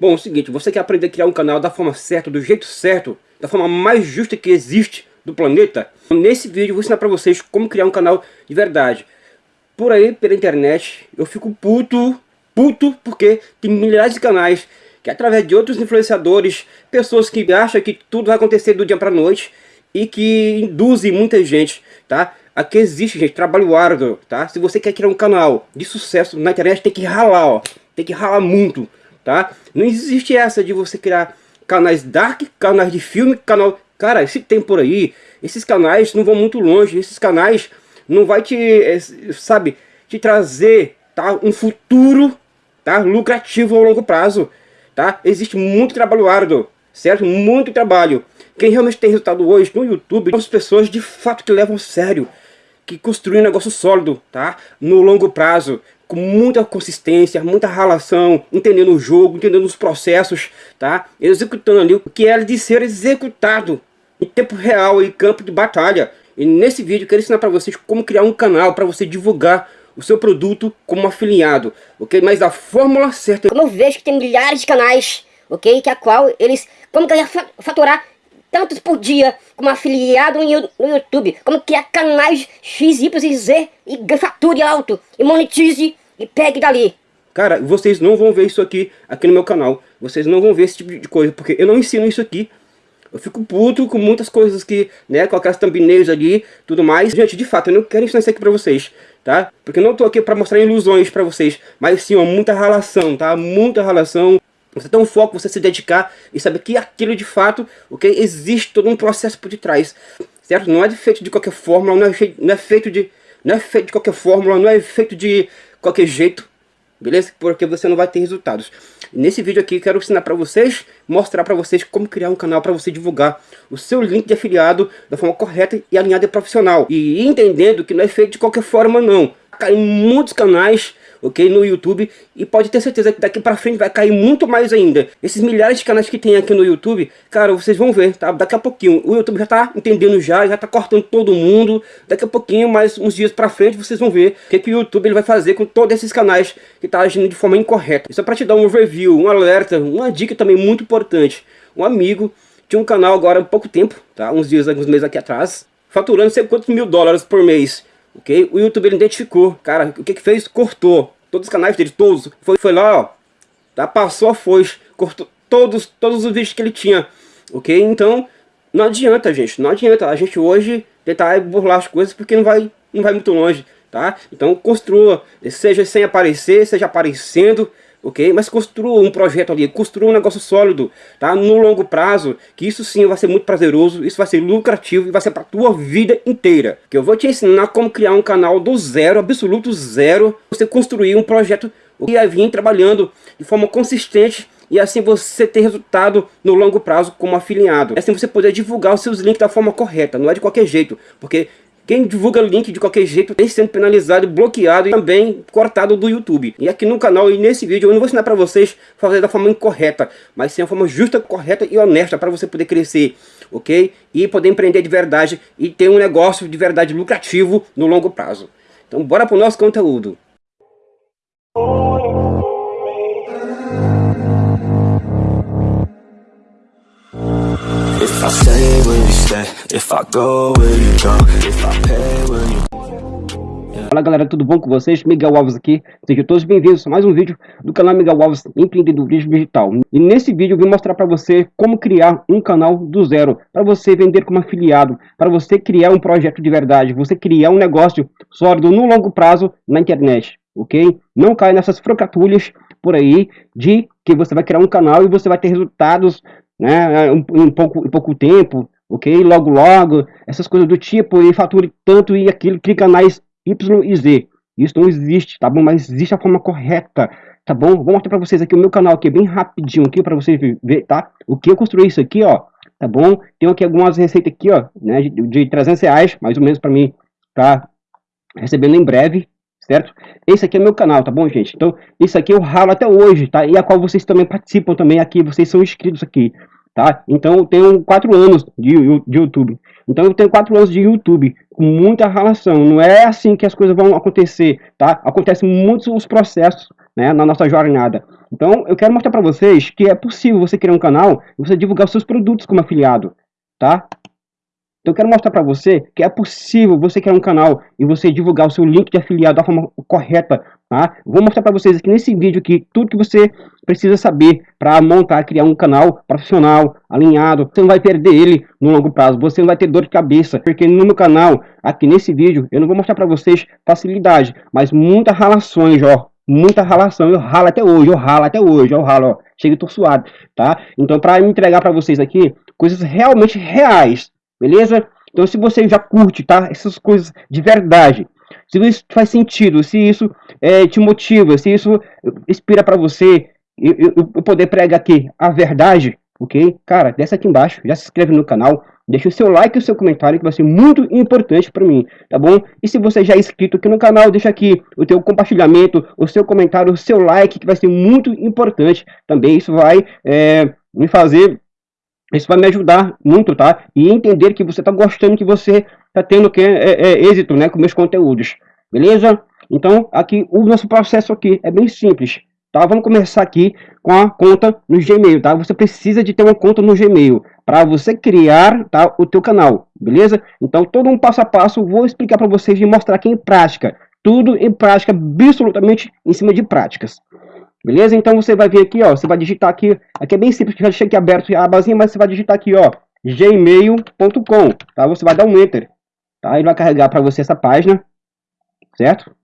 Bom, é o seguinte, você quer aprender a criar um canal da forma certa, do jeito certo, da forma mais justa que existe do planeta? Nesse vídeo eu vou ensinar pra vocês como criar um canal de verdade. Por aí, pela internet, eu fico puto, puto, porque tem milhares de canais que através de outros influenciadores, pessoas que acham que tudo vai acontecer do dia pra noite e que induzem muita gente, tá? Aqui existe, gente, trabalho árduo, tá? Se você quer criar um canal de sucesso na internet, tem que ralar, ó. Tem que ralar muito, tá? Não existe essa de você criar canais dark, canais de filme, canal... Cara, se tem por aí, esses canais não vão muito longe, esses canais não vai te, eh, sabe, te trazer, tá? Um futuro, tá? Lucrativo a longo prazo, tá? Existe muito trabalho árduo, certo? Muito trabalho. Quem realmente tem resultado hoje no YouTube são as pessoas de fato que levam a sério, que construem um negócio sólido, tá? No longo prazo, com muita consistência, muita relação, entendendo o jogo, entendendo os processos, tá? Executando ali o que é de ser executado em tempo real e campo de batalha. E nesse vídeo eu quero ensinar para vocês como criar um canal para você divulgar o seu produto como afiliado, ok? Mas a fórmula certa... Como eu vejo que tem milhares de canais, ok? Que a qual eles... Como que faturar tantos por dia como afiliado no YouTube, como criar canais X, Y e Z e fature alto e monetize e pegue dali. Cara, vocês não vão ver isso aqui, aqui no meu canal. Vocês não vão ver esse tipo de coisa, porque eu não ensino isso aqui. Eu fico puto com muitas coisas que, né, com aquelas thumbnails ali, tudo mais. Gente, de fato, eu não quero ensinar isso aqui pra vocês, tá? Porque eu não tô aqui pra mostrar ilusões pra vocês, mas sim, ó, muita relação, tá? Muita relação você tem um foco, você se dedicar e saber que aquilo de fato, ok? Existe todo um processo por detrás, certo? Não é feito de qualquer fórmula, não é, feito, não é feito de... Não é feito de qualquer fórmula, não é feito de qualquer jeito, beleza? Porque você não vai ter resultados. Nesse vídeo aqui, quero ensinar para vocês, mostrar para vocês como criar um canal para você divulgar o seu link de afiliado da forma correta e alinhada e profissional. E entendendo que não é feito de qualquer forma não. Cai muitos canais ok? No YouTube. E pode ter certeza que daqui pra frente vai cair muito mais ainda. Esses milhares de canais que tem aqui no YouTube, cara, vocês vão ver, tá? Daqui a pouquinho. O YouTube já tá entendendo já, já tá cortando todo mundo. Daqui a pouquinho, mais uns dias pra frente, vocês vão ver o que, que o YouTube ele vai fazer com todos esses canais que tá agindo de forma incorreta. Isso é pra te dar um review, um alerta, uma dica também muito importante. Um amigo tinha um canal agora há pouco tempo, tá? Uns dias, alguns meses aqui atrás, faturando sei quantos mil dólares por mês ok? O YouTube ele identificou, cara, o que que fez? Cortou todos os canais dele, todos. Foi, foi lá, ó, tá? passou a foice, cortou todos, todos os vídeos que ele tinha, ok? Então, não adianta, gente, não adianta a gente hoje tentar burlar as coisas porque não vai, não vai muito longe, tá? Então, construa, seja sem aparecer, seja aparecendo, ok? Mas construa um projeto ali, construa um negócio sólido, tá? No longo prazo, que isso sim vai ser muito prazeroso, isso vai ser lucrativo e vai ser para tua vida inteira. Que eu vou te ensinar como criar um canal do zero, absoluto zero, você construir um projeto e aí vir trabalhando de forma consistente e assim você ter resultado no longo prazo como afiliado. Assim você poder divulgar os seus links da forma correta, não é de qualquer jeito, porque quem divulga link de qualquer jeito tem sendo penalizado, bloqueado e também cortado do YouTube. E aqui no canal e nesse vídeo eu não vou ensinar para vocês fazer da forma incorreta, mas sim a forma justa, correta e honesta para você poder crescer, ok? E poder empreender de verdade e ter um negócio de verdade lucrativo no longo prazo. Então bora pro nosso conteúdo. Fala galera, tudo bom com vocês? Miguel Alves aqui, sejam todos bem-vindos a mais um vídeo do canal Miguel Alves Empreendedorismo Digital. E nesse vídeo eu vou mostrar para você como criar um canal do zero, para você vender como afiliado, para você criar um projeto de verdade, você criar um negócio sólido no longo prazo na internet, ok? Não caia nessas fracatulhas por aí de que você vai criar um canal e você vai ter resultados né, em, pouco, em pouco tempo, ok? Logo, logo, essas coisas do tipo, e fature tanto e aquilo, clica canais Y e Z. Isso não existe, tá bom? Mas existe a forma correta, tá bom? Vou mostrar para vocês aqui o meu canal aqui, bem rapidinho aqui, para vocês ver, tá? O que eu construí isso aqui, ó, tá bom? Tenho aqui algumas receitas aqui, ó, né, de, de 300 reais, mais ou menos para mim, tá recebendo em breve, certo? Esse aqui é meu canal, tá bom, gente? Então, isso aqui eu ralo até hoje, tá? E a qual vocês também participam também aqui, vocês são inscritos aqui. Tá? Então eu tenho quatro anos de, de YouTube. Então eu tenho quatro anos de YouTube com muita relação. Não é assim que as coisas vão acontecer, tá? Acontecem muitos os processos, né, na nossa jornada. Então eu quero mostrar para vocês que é possível você criar um canal e você divulgar os seus produtos como afiliado, tá? Então eu quero mostrar para você que é possível você criar um canal e você divulgar o seu link de afiliado da forma correta, tá? Vou mostrar para vocês aqui nesse vídeo aqui tudo que você precisa saber para montar, criar um canal profissional, alinhado. Você não vai perder ele no longo prazo, você não vai ter dor de cabeça, porque no meu canal, aqui nesse vídeo, eu não vou mostrar para vocês facilidade, mas muitas relações, ó, muita relação, eu ralo até hoje, eu ralo até hoje, eu ralo, ó, chega tô suado, tá? Então para entregar para vocês aqui coisas realmente reais, beleza? Então se você já curte, tá? Essas coisas de verdade, se isso faz sentido, se isso é, te motiva, se isso inspira para você eu, eu, poder pregar aqui a verdade, ok? Cara, desce aqui embaixo, já se inscreve no canal, deixa o seu like e o seu comentário que vai ser muito importante para mim, tá bom? E se você já é inscrito aqui no canal, deixa aqui o teu compartilhamento, o seu comentário, o seu like que vai ser muito importante também, isso vai é, me fazer isso vai me ajudar muito, tá? E entender que você está gostando, que você está tendo que, é, é, êxito né, com meus conteúdos. Beleza? Então, aqui, o nosso processo aqui é bem simples. Tá? Vamos começar aqui com a conta no Gmail, tá? Você precisa de ter uma conta no Gmail para você criar tá, o teu canal, beleza? Então, todo um passo a passo, vou explicar para vocês e mostrar aqui em prática. Tudo em prática, absolutamente em cima de práticas. Beleza? Então você vai vir aqui, ó, você vai digitar aqui, aqui é bem simples, já deixei aqui aberto a abazinha, mas você vai digitar aqui, ó, gmail.com, tá? Você vai dar um enter, tá? Ele vai carregar para você essa página, certo?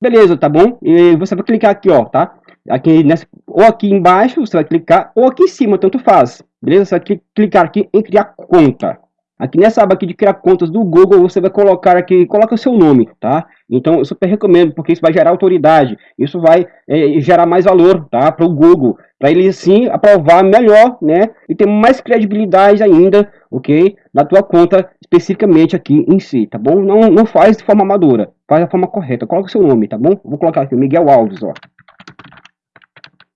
Beleza, tá bom? E você vai clicar aqui, ó, tá? Aqui nessa, ou aqui embaixo, você vai clicar, ou aqui em cima, tanto faz. Beleza? Você vai clicar aqui em criar conta. Aqui nessa aba aqui de criar contas do Google, você vai colocar aqui, coloca o seu nome, tá? Então, eu super recomendo, porque isso vai gerar autoridade, isso vai é, gerar mais valor, tá? Para o Google, para ele sim aprovar melhor, né? E ter mais credibilidade ainda, ok? Na tua conta, especificamente aqui em si, tá bom? Não, não faz de forma amadora, faz da forma correta, coloca o seu nome, tá bom? Vou colocar aqui, Miguel Alves, ó.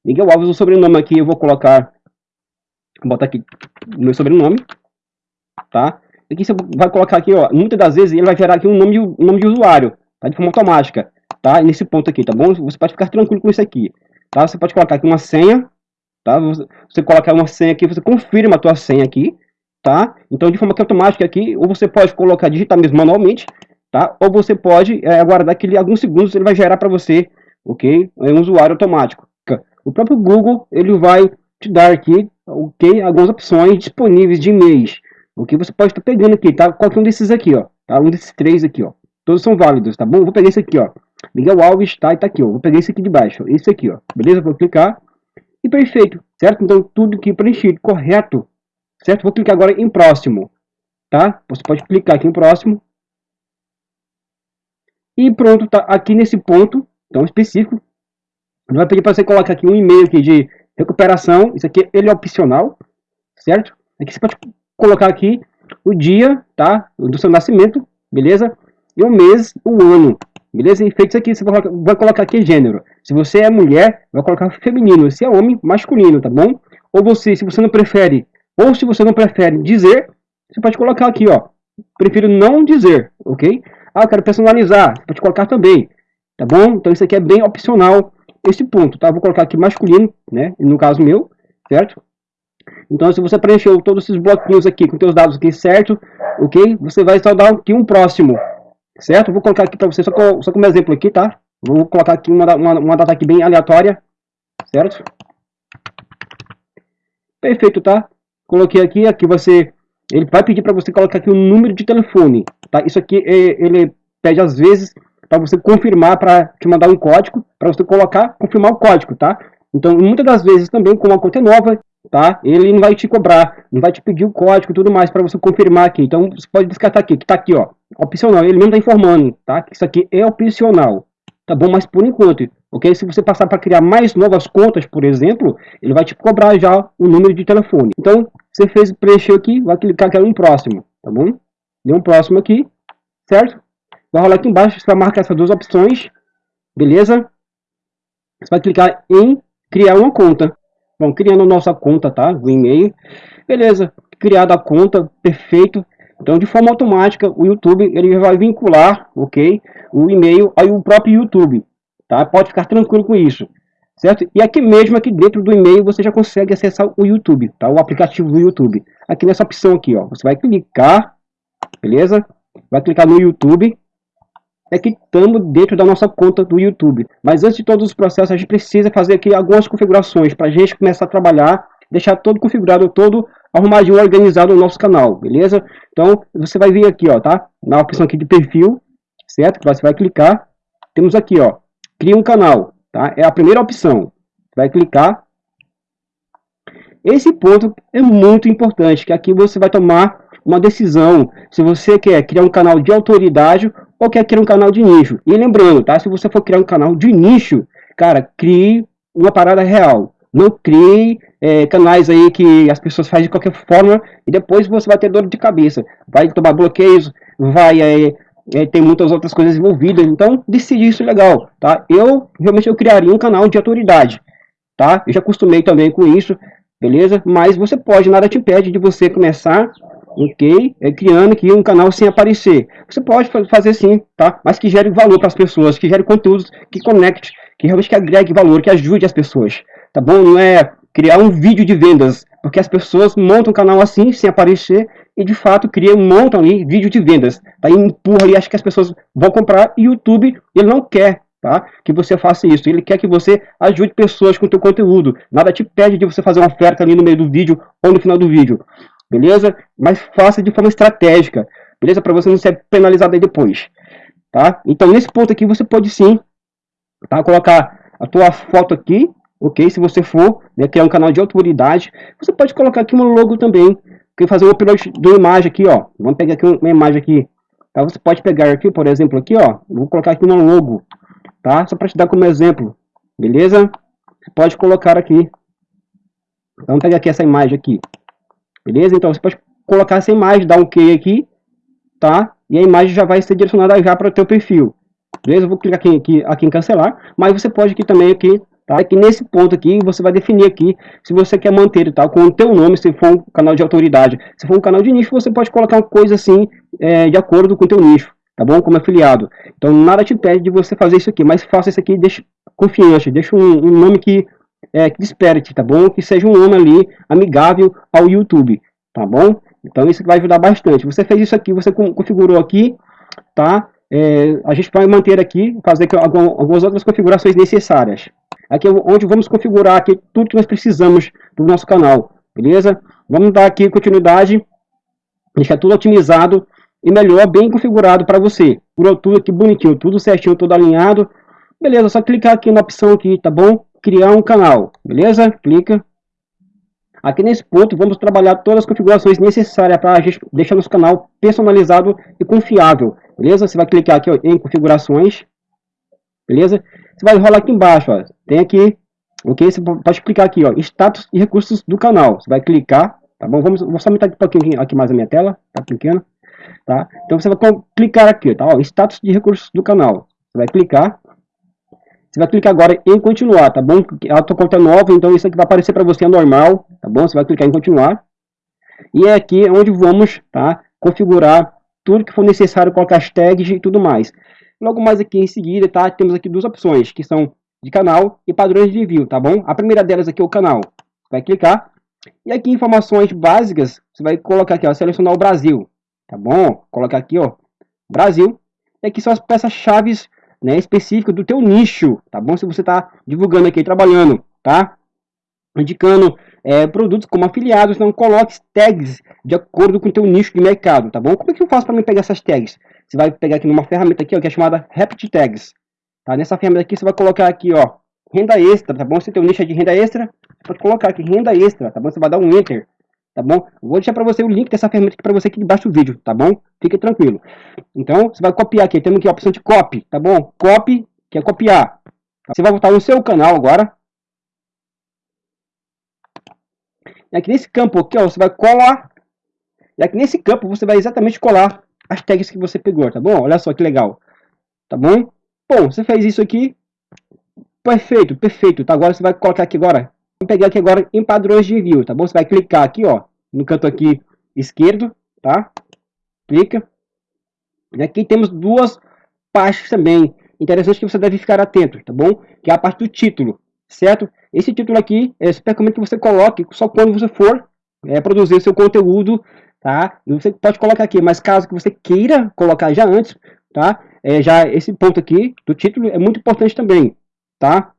Miguel Alves, o sobrenome aqui eu vou colocar, vou botar aqui meu sobrenome, tá? Aqui você vai colocar aqui, ó, muitas das vezes ele vai gerar aqui um nome um nome de usuário, tá? De forma automática, tá? Nesse ponto aqui, tá bom? Você pode ficar tranquilo com isso aqui, tá? Você pode colocar aqui uma senha, tá? Você, você colocar uma senha aqui, você confirma a tua senha aqui, tá? Então, de forma automática aqui, ou você pode colocar, digitar mesmo manualmente, tá? Ou você pode é, aguardar que alguns segundos ele vai gerar para você, ok? É um usuário automático. O próprio Google, ele vai te dar aqui, ok? Algumas opções disponíveis de e-mails, o que você pode estar pegando aqui, tá? Qualquer um desses aqui, ó. Tá? Um desses três aqui, ó. Todos são válidos, tá bom? Vou pegar esse aqui, ó. Miguel Alves, tá? E tá aqui, ó. Vou pegar esse aqui de baixo, ó. Esse aqui, ó. Beleza? Vou clicar. E perfeito, certo? Então, tudo aqui preenchido, correto. Certo? Vou clicar agora em próximo, tá? Você pode clicar aqui em próximo. E pronto, tá aqui nesse ponto, tão específico. Vai pedir para você colocar aqui um e-mail aqui de recuperação. Isso aqui, ele é opcional, certo? Aqui você pode colocar aqui o dia, tá? Do seu nascimento, beleza? E o mês, o ano, beleza? E feito isso aqui, você vai colocar aqui gênero. Se você é mulher, vai colocar feminino. Se é homem, masculino, tá bom? Ou você, se você não prefere, ou se você não prefere dizer, você pode colocar aqui, ó. Prefiro não dizer, ok? Ah, eu quero personalizar, você pode colocar também, tá bom? Então isso aqui é bem opcional, esse ponto, tá? Vou colocar aqui masculino, né? No caso meu, certo? Então, se você preencheu todos esses bloquinhos aqui com seus dados aqui certo, ok? Você vai só dar aqui um próximo, certo? Vou colocar aqui para você só, com, só como exemplo aqui, tá? Vou colocar aqui uma, uma, uma data aqui bem aleatória, certo? Perfeito, tá? Coloquei aqui, aqui você... Ele vai pedir para você colocar aqui o número de telefone, tá? Isso aqui, é, ele pede às vezes para você confirmar, para te mandar um código, para você colocar, confirmar o código, tá? Então, muitas das vezes também, como a conta nova, tá? Ele não vai te cobrar, não vai te pedir o código e tudo mais para você confirmar aqui. Então você pode descartar aqui, que tá aqui, ó, opcional. Ele mesmo tá informando, tá? Que isso aqui é opcional, tá bom? Mas por enquanto, ok? Se você passar para criar mais novas contas, por exemplo, ele vai te cobrar já o número de telefone. Então você fez preencher aqui, vai clicar aqui em próximo, tá bom? Deu um próximo aqui, certo? Vai rolar aqui embaixo, você vai marcar essas duas opções, beleza? Você vai clicar em criar uma conta. Bom, criando nossa conta, tá? O e-mail. Beleza, criada a conta, perfeito. Então, de forma automática, o YouTube ele vai vincular, ok, o e-mail ao próprio YouTube, tá? Pode ficar tranquilo com isso, certo? E aqui mesmo, aqui dentro do e-mail, você já consegue acessar o YouTube, tá? O aplicativo do YouTube. Aqui nessa opção aqui, ó, você vai clicar, beleza? Vai clicar no YouTube, é que estamos dentro da nossa conta do YouTube. Mas antes de todos os processos, a gente precisa fazer aqui algumas configurações para a gente começar a trabalhar, deixar todo configurado, todo arrumadinho, organizado no nosso canal, beleza? Então, você vai vir aqui, ó, tá? Na opção aqui de perfil, certo? Você vai clicar, temos aqui, ó, cria um canal, tá? É a primeira opção. Vai clicar. Esse ponto é muito importante, que aqui você vai tomar uma decisão se você quer criar um canal de autoridade ou quer criar um canal de nicho. E lembrando, tá? Se você for criar um canal de nicho, cara, crie uma parada real. Não crie é, canais aí que as pessoas fazem de qualquer forma e depois você vai ter dor de cabeça. Vai tomar bloqueios, vai é, é, ter muitas outras coisas envolvidas. Então, decide isso legal, tá? Eu, realmente, eu criaria um canal de autoridade, tá? Eu já acostumei também com isso, beleza? Mas você pode, nada te impede de você começar ok? É, criando aqui um canal sem aparecer. Você pode fazer sim, tá? Mas que gere valor para as pessoas, que gere conteúdos, que conecte, que realmente que agregue valor, que ajude as pessoas, tá bom? Não é criar um vídeo de vendas, porque as pessoas montam um canal assim, sem aparecer, e de fato criam, montam ali vídeo de vendas, tá? Empurra ali, acha que as pessoas vão comprar, e o YouTube, ele não quer, tá? Que você faça isso, ele quer que você ajude pessoas com o seu conteúdo, nada te pede de você fazer uma oferta ali no meio do vídeo, ou no final do vídeo beleza? Mas faça de forma estratégica, beleza? Para você não ser penalizado aí depois, tá? Então, nesse ponto aqui, você pode sim, tá? Colocar a tua foto aqui, ok? Se você for né, criar um canal de autoridade, você pode colocar aqui um logo também, que fazer um upload de imagem aqui, ó. Vamos pegar aqui uma imagem aqui, tá? Você pode pegar aqui, por exemplo, aqui, ó. Vou colocar aqui no logo, tá? Só para te dar como exemplo, beleza? Você pode colocar aqui. Vamos pegar aqui essa imagem aqui, Beleza? Então você pode colocar essa imagem, dar um OK aqui, tá? E a imagem já vai ser direcionada já para o teu perfil. Beleza? Eu vou clicar aqui, aqui, aqui em cancelar, mas você pode aqui também aqui, tá? Aqui nesse ponto aqui, você vai definir aqui se você quer manter, tá? Com o teu nome, se for um canal de autoridade. Se for um canal de nicho, você pode colocar uma coisa assim, é, de acordo com o teu nicho, tá bom? Como afiliado. Então nada te pede de você fazer isso aqui, mas faça isso aqui, deixa confiante, deixa um, um nome que é, que desperte, tá bom? Que seja um nome ali amigável ao YouTube, tá bom? Então isso vai ajudar bastante. Você fez isso aqui, você configurou aqui, tá? É, a gente vai manter aqui, fazer algumas outras configurações necessárias. Aqui é onde vamos configurar aqui tudo que nós precisamos do nosso canal, beleza? Vamos dar aqui continuidade, deixar tudo otimizado e melhor, bem configurado para você. Por tudo aqui bonitinho, tudo certinho, tudo alinhado. Beleza, só clicar aqui na opção aqui, tá bom? Criar um canal, beleza? Clica. Aqui nesse ponto vamos trabalhar todas as configurações necessárias para a gente deixar nosso canal personalizado e confiável, beleza? Você vai clicar aqui ó, em configurações, beleza? Você vai rolar aqui embaixo, ó, tem aqui, ok? Você pode clicar aqui, ó, status e recursos do canal. Você vai clicar, tá bom? Vamos, vou só aumentar um pouquinho aqui mais a minha tela, tá pequena, tá? Então você vai clicar aqui, tá? Ó, status de recursos do canal. Você vai clicar, você vai clicar agora em continuar, tá bom? A tua conta é nova, então isso aqui vai aparecer para você é normal, tá bom? Você vai clicar em continuar. E é aqui onde vamos, tá? Configurar tudo que for necessário, colocar as tags e tudo mais. Logo mais aqui em seguida, tá? Temos aqui duas opções, que são de canal e padrões de envio, tá bom? A primeira delas aqui é o canal. Vai clicar. E aqui informações básicas, você vai colocar aqui, ó, selecionar o Brasil, tá bom? Colocar aqui, ó, Brasil. E aqui são as peças-chave né, específica do teu nicho, tá bom? Se você está divulgando aqui, trabalhando, tá? Indicando é, produtos como afiliados, não coloque tags de acordo com o teu nicho de mercado, tá bom? Como é que eu faço para me pegar essas tags? Você vai pegar aqui numa ferramenta aqui, ó, que é chamada Rapid Tags, tá? Nessa ferramenta aqui você vai colocar aqui, ó, renda extra, tá bom? Se teu nicho é de renda extra, pode colocar aqui renda extra, tá bom? Você vai dar um enter, tá bom? vou deixar para você o link dessa ferramenta aqui para você aqui debaixo do vídeo, tá bom? Fique tranquilo. Então, você vai copiar aqui, temos aqui a opção de copy, tá bom? Copy, que é copiar. Você vai voltar no seu canal agora. E aqui nesse campo aqui, ó, você vai colar. E aqui nesse campo você vai exatamente colar as tags que você pegou, tá bom? Olha só que legal. Tá bom? Bom, você fez isso aqui. Perfeito, perfeito. Tá? Agora você vai colocar aqui agora Vamos pegar aqui agora em padrões de envio, tá bom? Você vai clicar aqui, ó, no canto aqui esquerdo, tá? Clica. E aqui temos duas partes também. Interessante que você deve ficar atento, tá bom? Que é a parte do título, certo? Esse título aqui, é super recomendo que você coloque só quando você for é, produzir seu conteúdo, tá? Você pode colocar aqui, mas caso que você queira colocar já antes, tá? É, já esse ponto aqui do título é muito importante também, tá?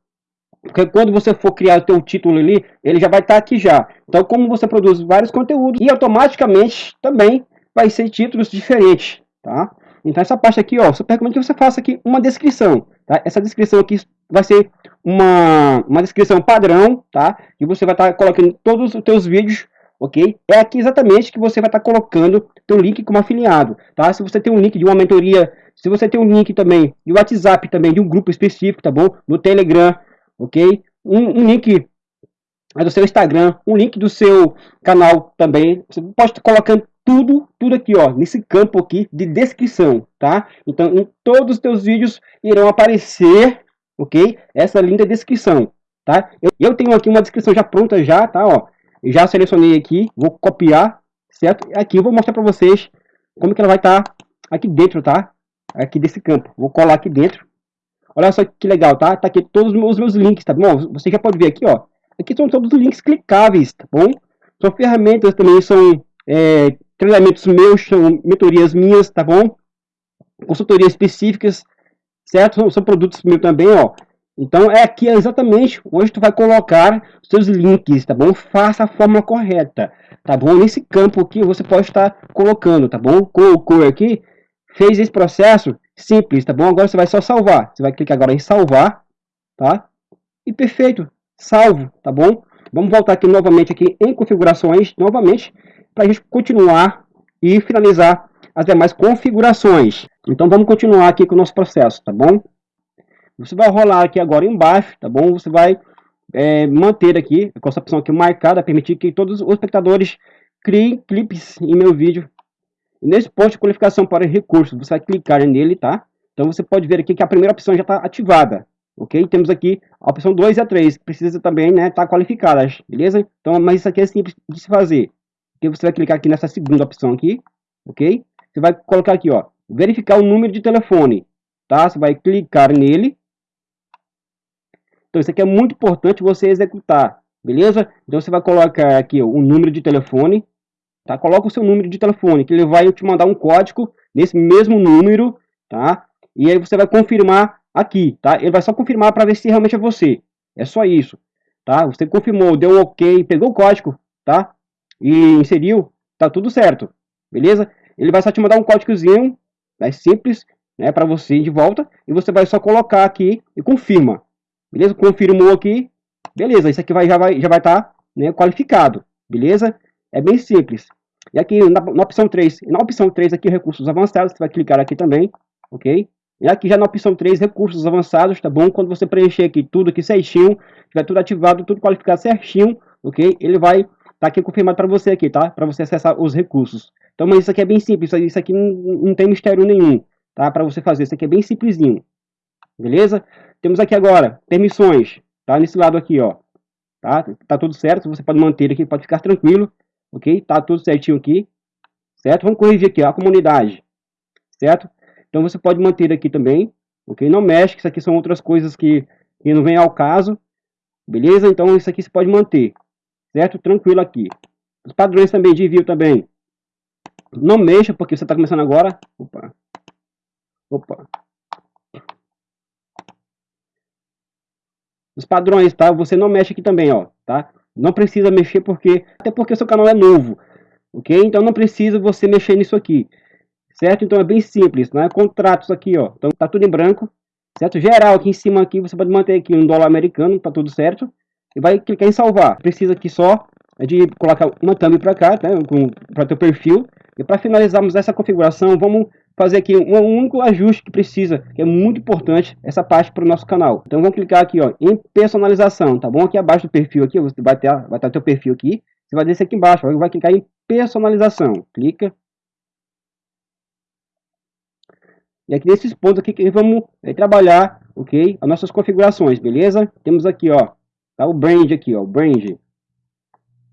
Porque quando você for criar o teu título ali, ele já vai estar tá aqui já. Então, como você produz vários conteúdos e automaticamente também vai ser títulos diferentes, tá? Então, essa parte aqui, ó, super recomendo que você faça aqui uma descrição, tá? Essa descrição aqui vai ser uma, uma descrição padrão, tá? E você vai estar tá colocando todos os teus vídeos, ok? É aqui exatamente que você vai estar tá colocando teu link como afiliado, tá? Se você tem um link de uma mentoria, se você tem um link também de WhatsApp também, de um grupo específico, tá bom? No Telegram, ok? Um, um link do seu Instagram, um link do seu canal também. Você pode estar colocando tudo, tudo aqui, ó, nesse campo aqui de descrição, tá? Então, em todos os teus vídeos irão aparecer ok? Essa linda descrição, tá? Eu, eu tenho aqui uma descrição já pronta já, tá? Ó, já selecionei aqui, vou copiar, certo? Aqui eu vou mostrar para vocês como que ela vai estar tá aqui dentro, tá? Aqui desse campo, vou colar aqui dentro. Olha só que legal, tá? Tá aqui todos os meus links, tá bom? Você já pode ver aqui, ó. Aqui são todos os links clicáveis, tá bom? São ferramentas também, são é, treinamentos meus, são mentorias minhas, tá bom? Consultorias específicas, certo? São produtos meus também, ó. Então é aqui exatamente onde tu vai colocar seus links, tá bom? Faça a forma correta, tá bom? Nesse campo aqui você pode estar colocando, tá bom? Colocou aqui, fez esse processo simples, tá bom? Agora você vai só salvar. Você vai clicar agora em salvar, tá? E perfeito, salvo, tá bom? Vamos voltar aqui novamente aqui em configurações, novamente, para a gente continuar e finalizar as demais configurações. Então vamos continuar aqui com o nosso processo, tá bom? Você vai rolar aqui agora embaixo, tá bom? Você vai é, manter aqui, com essa opção aqui marcada, permitir que todos os espectadores criem clipes em meu vídeo. Nesse ponto de qualificação para recursos, você vai clicar nele, tá? Então você pode ver aqui que a primeira opção já está ativada, ok? Temos aqui a opção 2 e a 3, que precisa também né, estar tá qualificadas, beleza? Então, mas isso aqui é simples de se fazer. Porque você vai clicar aqui nessa segunda opção aqui, ok? Você vai colocar aqui, ó, verificar o número de telefone, tá? Você vai clicar nele. Então, isso aqui é muito importante você executar, beleza? Então, você vai colocar aqui ó, o número de telefone, tá? Coloca o seu número de telefone, que ele vai te mandar um código nesse mesmo número, tá? E aí você vai confirmar aqui, tá? Ele vai só confirmar para ver se realmente é você. É só isso, tá? Você confirmou, deu um OK, pegou o código, tá? E inseriu, tá tudo certo, beleza? Ele vai só te mandar um códigozinho é simples, né, para você de volta, e você vai só colocar aqui e confirma. Beleza? Confirmou aqui, beleza, isso aqui vai, já vai já vai estar tá, né, qualificado, beleza? É bem simples. E aqui na, na, opção 3, na opção 3 aqui, recursos avançados, você vai clicar aqui também, ok? E aqui já na opção 3, recursos avançados, tá bom? Quando você preencher aqui tudo aqui certinho, tiver tudo ativado, tudo qualificado certinho, ok? Ele vai tá aqui confirmado para você aqui, tá? Para você acessar os recursos. Então, mas isso aqui é bem simples, isso aqui não, não tem mistério nenhum, tá? Para você fazer, isso aqui é bem simplesinho, beleza? Temos aqui agora, permissões, tá? Nesse lado aqui, ó, tá? Tá tudo certo, você pode manter aqui, pode ficar tranquilo, ok? Tá tudo certinho aqui, certo? Vamos corrigir aqui, ó, a comunidade, certo? Então, você pode manter aqui também, ok? Não mexe, que isso aqui são outras coisas que, que não vem ao caso, beleza? Então, isso aqui você pode manter, certo? Tranquilo aqui. Os padrões também de envio também, não mexa, porque você está começando agora. Opa. Opa. Os padrões, tá? Você não mexe aqui também, ó, tá? Não precisa mexer porque... Até porque seu canal é novo, ok? Então não precisa você mexer nisso aqui, certo? Então é bem simples, né? Contratos aqui, ó. Então tá tudo em branco, certo? Geral aqui em cima aqui, você pode manter aqui um dólar americano, tá tudo certo. E vai clicar em salvar. Precisa aqui só de colocar uma thumb para cá, tá? Para teu perfil. E para finalizarmos essa configuração, vamos fazer aqui um único ajuste que precisa, que é muito importante essa parte para o nosso canal. Então vamos clicar aqui ó, em personalização, tá bom? Aqui abaixo do perfil aqui, você vai ter, vai ter teu perfil aqui, você vai descer aqui embaixo, vai clicar em personalização, clica. E aqui nesses pontos aqui que vamos é, trabalhar, ok? As nossas configurações, beleza? Temos aqui ó, tá? O brand aqui, ó, o brand.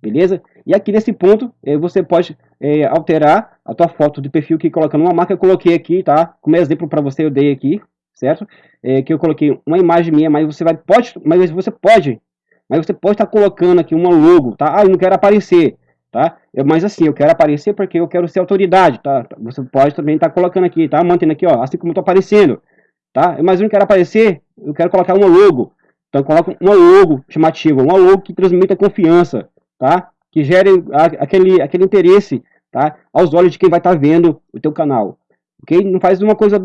Beleza? E aqui nesse ponto, eh, você pode eh, alterar a tua foto de perfil que colocando uma marca, eu coloquei aqui, tá? Como exemplo para você, eu dei aqui, certo? Eh, que eu coloquei uma imagem minha, mas você vai, pode, mas você pode, mas você pode estar tá colocando aqui uma logo, tá? Ah, eu não quero aparecer, tá? Eu, mas assim, eu quero aparecer porque eu quero ser autoridade, tá? Você pode também estar tá colocando aqui, tá? Mantendo aqui, ó, assim como tô aparecendo, tá? Mas eu não quero aparecer, eu quero colocar uma logo, então coloca uma logo chamativa, uma logo que transmita confiança, tá? Que gere aquele, aquele interesse, tá? Aos olhos de quem vai estar tá vendo o teu canal, ok? Não faz uma coisa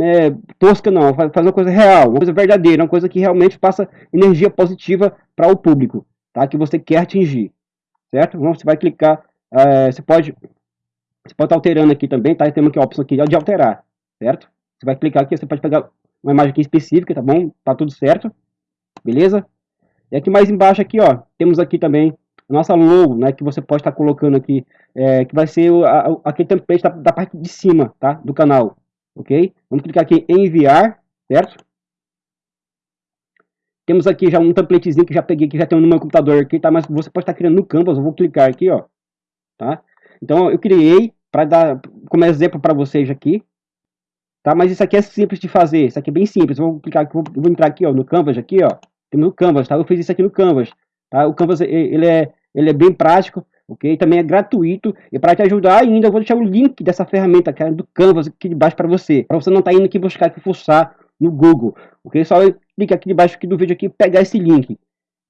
é, tosca não, faz, uma coisa real, uma coisa verdadeira, uma coisa que realmente passa energia positiva para o público, tá? Que você quer atingir, certo? Então você vai clicar, é, você pode, você pode estar tá alterando aqui também, tá? Temos aqui a opção aqui de alterar, certo? Você vai clicar aqui, você pode pegar uma imagem aqui específica, tá bom? Tá tudo certo, beleza? E aqui mais embaixo aqui, ó, temos aqui também nossa logo, né, que você pode estar colocando aqui, é, que vai ser a, aquele template da, da, parte de cima, tá, do canal, ok? Vamos clicar aqui em enviar, certo? Temos aqui já um templatezinho que já peguei, que já tem no meu computador aqui, tá? Mas você pode estar criando no Canvas, eu vou clicar aqui, ó, tá? Então eu criei para dar como exemplo para vocês aqui, tá? Mas isso aqui é simples de fazer, isso aqui é bem simples. Vou clicar aqui, vou, vou entrar aqui, ó, no Canvas aqui, ó. No Canvas, tá? Eu fiz isso aqui no Canvas, tá? O Canvas ele é ele é bem prático, ok? Também é gratuito e para te ajudar ainda eu vou deixar o link dessa ferramenta que é do Canvas aqui de baixo para você, para você não estar tá indo aqui buscar aqui fuçar no Google, ok? Só clica aqui debaixo aqui do vídeo aqui pegar esse link,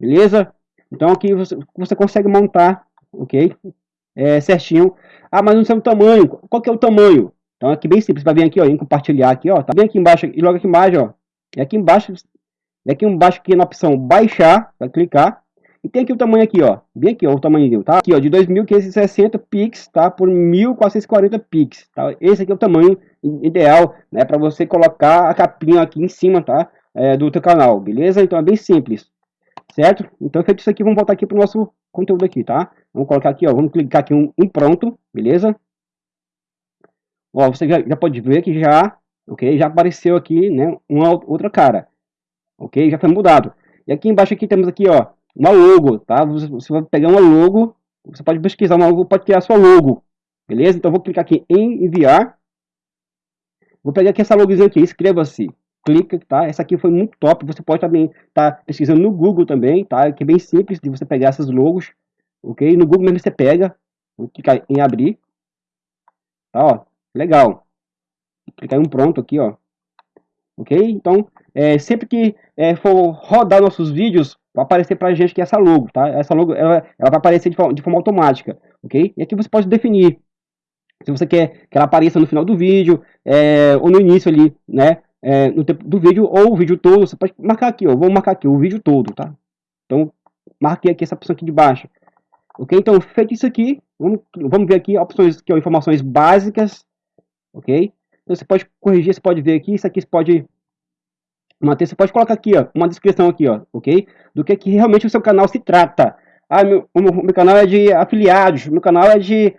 beleza? Então aqui você, você consegue montar, ok? É, certinho. Ah, mas não sei o tamanho. Qual que é o tamanho? Então aqui bem simples, vai vir aqui ó, em compartilhar aqui ó, tá bem aqui embaixo e logo aqui embaixo ó, e aqui embaixo, e aqui embaixo aqui na opção baixar, vai clicar e tem aqui o tamanho aqui, ó. Bem aqui, ó, o tamanho, tá? Aqui, ó, de 2.560 pix, tá? Por 1.440 pix, tá? Esse aqui é o tamanho ideal, né? Para você colocar a capinha aqui em cima, tá? É, do teu canal, beleza? Então é bem simples, certo? Então feito isso aqui, vamos voltar aqui pro nosso conteúdo aqui, tá? Vamos colocar aqui, ó, vamos clicar aqui em, em pronto, beleza? Ó, você já, já pode ver que já, ok? Já apareceu aqui, né? Uma outra cara, ok? Já foi mudado. E aqui embaixo aqui temos aqui, ó, uma logo, tá? Você vai pegar uma logo, você pode pesquisar uma logo, pode criar sua logo, beleza? Então vou clicar aqui em enviar. Vou pegar aqui essa logozinha aqui, inscreva-se. Clica, tá? Essa aqui foi muito top. Você pode também estar tá pesquisando no Google também, tá? Que é bem simples de você pegar essas logos, ok? No Google mesmo você pega, vou clicar em abrir, tá? Ó, legal. Clicar em um pronto aqui, ó. Ok? Então, é, sempre que é, for rodar nossos vídeos, vai aparecer para a gente que é essa logo, tá? Essa logo ela, ela vai aparecer de forma, de forma, automática, ok? E aqui você pode definir se você quer que ela apareça no final do vídeo é, ou no início ali, né? É, no tempo do vídeo ou o vídeo todo, você pode marcar aqui, ó, vou marcar aqui o vídeo todo, tá? Então, marquei aqui essa opção aqui de baixo, ok? Então, feito isso aqui, vamos, vamos ver aqui opções, que informações básicas, ok? Então, você pode corrigir, você pode ver aqui, isso aqui você pode manter, você pode colocar aqui, ó, uma descrição aqui, ó, ok? Do que, que realmente o seu canal se trata. Ah, meu, o meu canal é de afiliados, meu canal é de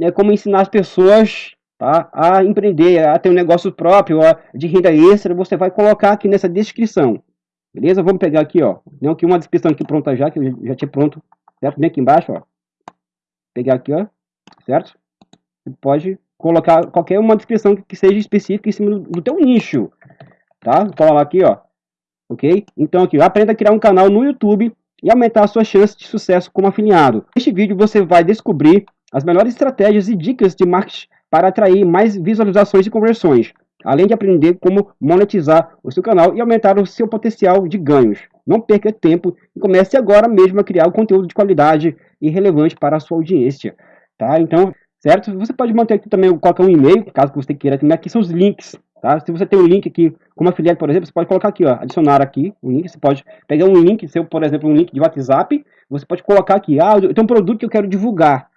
é, como ensinar as pessoas tá, a empreender, a ter um negócio próprio, a, de renda extra, você vai colocar aqui nessa descrição. Beleza? Vamos pegar aqui, ó, tem aqui uma descrição aqui pronta já, que eu já tinha pronto, certo? Vem aqui embaixo, ó. Pegar aqui, ó, certo? Você pode colocar qualquer uma descrição que seja específica em cima do, do teu nicho tá? Vou colar aqui, ó. Ok? Então aqui, aprenda a criar um canal no YouTube e aumentar a sua chance de sucesso como afiliado. Neste vídeo você vai descobrir as melhores estratégias e dicas de marketing para atrair mais visualizações e conversões, além de aprender como monetizar o seu canal e aumentar o seu potencial de ganhos. Não perca tempo e comece agora mesmo a criar conteúdo de qualidade e relevante para a sua audiência. Tá? Então, certo? Você pode manter aqui também, colocar um e-mail, caso você queira, aqui são os links Tá? Se você tem um link aqui, como afiliado, por exemplo, você pode colocar aqui, ó, adicionar aqui um link. Você pode pegar um link, seu, por exemplo, um link de WhatsApp, você pode colocar aqui, ah, eu tenho um produto que eu quero divulgar,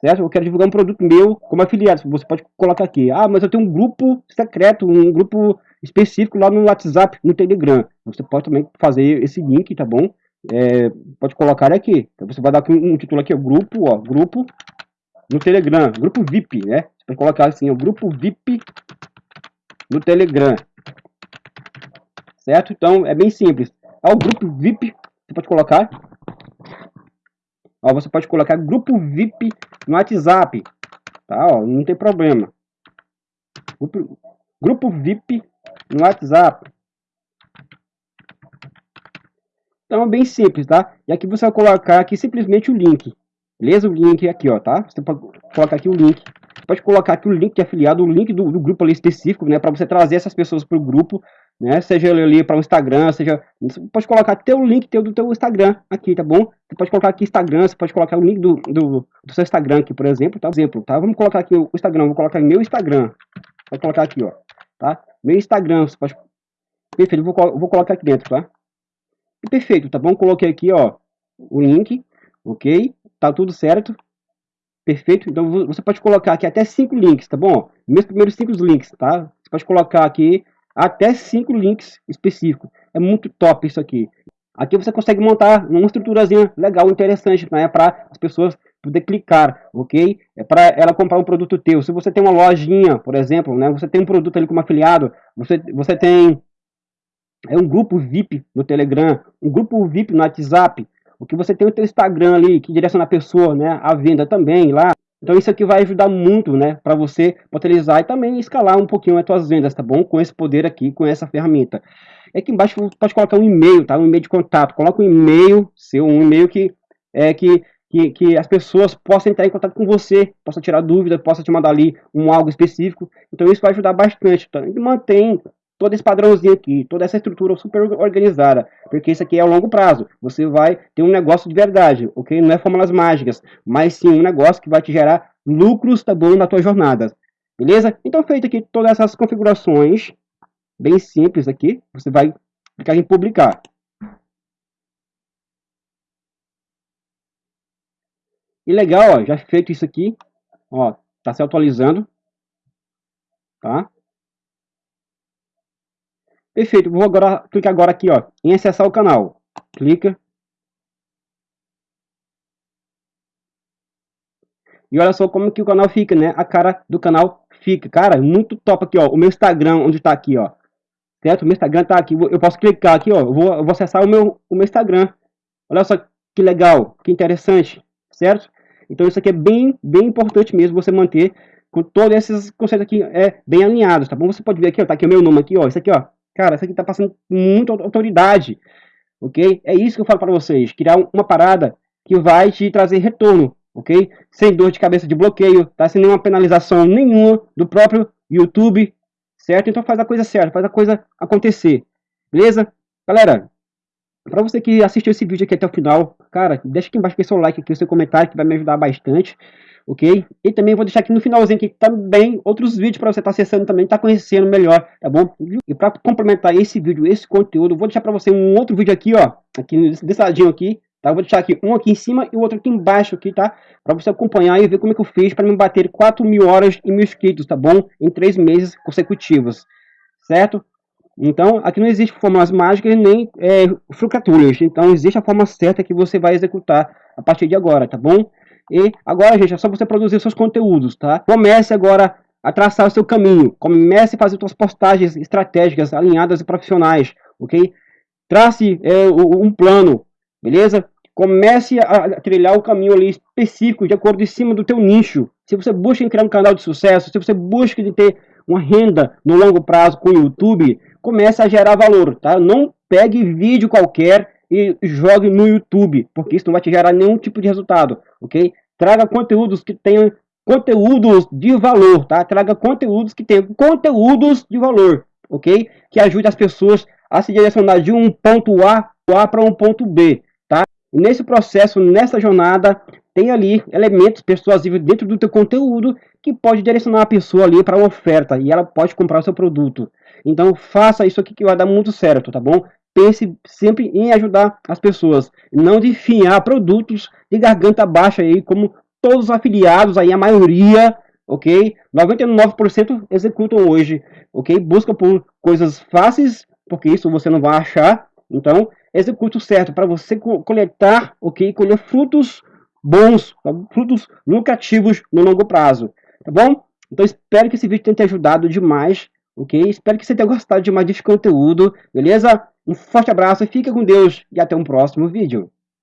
certo? Eu quero divulgar um produto meu como afiliado. Você pode colocar aqui, ah, mas eu tenho um grupo secreto, um grupo específico lá no WhatsApp, no Telegram. Você pode também fazer esse link, tá bom? É, pode colocar aqui. Então você vai dar um, um título aqui, ó, grupo, ó, grupo no Telegram, grupo VIP, né? Você pode colocar assim, o grupo VIP no Telegram. Certo? Então, é bem simples. É o grupo VIP você pode colocar. Ó, você pode colocar grupo VIP no WhatsApp, tá? Ó, não tem problema. Grupo, grupo VIP no WhatsApp. Então é bem simples, tá? E aqui você vai colocar aqui simplesmente o link. Beleza? O link aqui, ó, tá? Você pode colocar aqui o link. Pode colocar aqui o link de afiliado, o link do, do grupo ali específico, né? Para você trazer essas pessoas para o grupo, né? Seja ali para o Instagram, seja... Você pode colocar até o link teu, do teu Instagram aqui, tá bom? Você pode colocar aqui Instagram, você pode colocar o link do, do, do seu Instagram aqui, por exemplo, tá? Exemplo, tá? Vamos colocar aqui o Instagram, vou colocar meu Instagram. Vou colocar aqui, ó, tá? Meu Instagram, você pode... Perfeito, vou, vou colocar aqui dentro, tá? perfeito, tá bom? Coloquei aqui, ó, o link, ok? Tá tudo certo. Perfeito. Então você pode colocar aqui até cinco links, tá bom? Meus primeiros cinco links, tá? Você pode colocar aqui até cinco links específicos. É muito top isso aqui. Aqui você consegue montar uma estruturazinha legal, interessante, né? Para as pessoas poder clicar, ok? É para ela comprar um produto teu. Se você tem uma lojinha, por exemplo, né? Você tem um produto ali como afiliado, você, você tem é um grupo VIP no Telegram, um grupo VIP no WhatsApp, o que você tem o teu Instagram ali, que direciona a pessoa, né, a venda também lá. Então isso aqui vai ajudar muito, né, para você potencializar e também escalar um pouquinho as tuas vendas, tá bom? Com esse poder aqui, com essa ferramenta. Aqui embaixo você pode colocar um e-mail, tá? Um e-mail de contato. Coloca um e-mail seu, um e-mail que é que que, que, as pessoas possam entrar em contato com você, possam tirar dúvidas, possam te mandar ali um algo específico. Então isso vai ajudar bastante. Tá? Mantém todo esse padrãozinho aqui, toda essa estrutura super organizada, porque isso aqui é a longo prazo. Você vai ter um negócio de verdade, ok? Não é fórmulas mágicas, mas sim um negócio que vai te gerar lucros, tá bom, na tua jornada. Beleza? Então, feito aqui todas essas configurações, bem simples aqui, você vai clicar em publicar. E legal, ó, já feito isso aqui, ó, tá se atualizando, tá? Perfeito, vou agora clicar agora aqui, ó, em acessar o canal. Clica. E olha só como que o canal fica, né? A cara do canal fica. Cara, muito top aqui, ó. O meu Instagram, onde tá aqui, ó. Certo? O meu Instagram tá aqui. Eu posso clicar aqui, ó. Eu vou, eu vou acessar o meu, o meu Instagram. Olha só que legal, que interessante, certo? Então isso aqui é bem, bem importante mesmo você manter com todos esses conceitos aqui é, bem alinhados, tá bom? Você pode ver aqui, ó, tá aqui o meu nome aqui, ó. Isso aqui, ó, Cara, isso aqui tá passando muita autoridade, ok? É isso que eu falo para vocês, criar uma parada que vai te trazer retorno, ok? Sem dor de cabeça de bloqueio, tá? Sem nenhuma penalização nenhuma do próprio YouTube, certo? Então faz a coisa certa, faz a coisa acontecer, beleza? Galera, para você que assistiu esse vídeo aqui até o final, cara, deixa aqui embaixo o seu like aqui, o seu comentário, que vai me ajudar bastante ok? E também vou deixar aqui no finalzinho aqui também outros vídeos para você estar tá acessando também, estar tá conhecendo melhor, tá bom? E para complementar esse vídeo, esse conteúdo, vou deixar para você um outro vídeo aqui, ó, aqui desse ladinho aqui, tá? vou deixar aqui um aqui em cima e o outro aqui embaixo aqui, tá? Para você acompanhar e ver como é que eu fiz para me bater 4 mil horas e mil inscritos, tá bom? Em 3 meses consecutivos, certo? Então, aqui não existe fórmulas mágicas nem é. Então, existe a forma certa que você vai executar a partir de agora, tá bom? E agora, gente, é só você produzir seus conteúdos, tá? Comece agora a traçar o seu caminho. Comece a fazer suas postagens estratégicas, alinhadas e profissionais, ok? Trace é, um plano, beleza? Comece a trilhar o caminho ali específico, de acordo em cima do teu nicho. Se você busca criar um canal de sucesso, se você busca de ter uma renda no longo prazo com o YouTube, comece a gerar valor, tá? Não pegue vídeo qualquer e jogue no YouTube, porque isso não vai te gerar nenhum tipo de resultado, ok? Traga conteúdos que tenham conteúdos de valor, tá? Traga conteúdos que tenham conteúdos de valor, ok? Que ajude as pessoas a se direcionar de um ponto A, A para um ponto B, tá? E nesse processo, nessa jornada, tem ali elementos persuasivos dentro do teu conteúdo que pode direcionar a pessoa ali para uma oferta e ela pode comprar o seu produto. Então faça isso aqui que vai dar muito certo, tá bom? Pense sempre em ajudar as pessoas, não de produtos de garganta baixa aí, como todos os afiliados aí, a maioria, ok? 99% executam hoje, ok? Busca por coisas fáceis, porque isso você não vai achar, então execute o certo para você coletar, ok? Colher frutos bons, frutos lucrativos no longo prazo, tá bom? Então espero que esse vídeo tenha te ajudado demais, ok? Espero que você tenha gostado demais desse conteúdo, beleza? Um forte abraço, fica com Deus e até um próximo vídeo.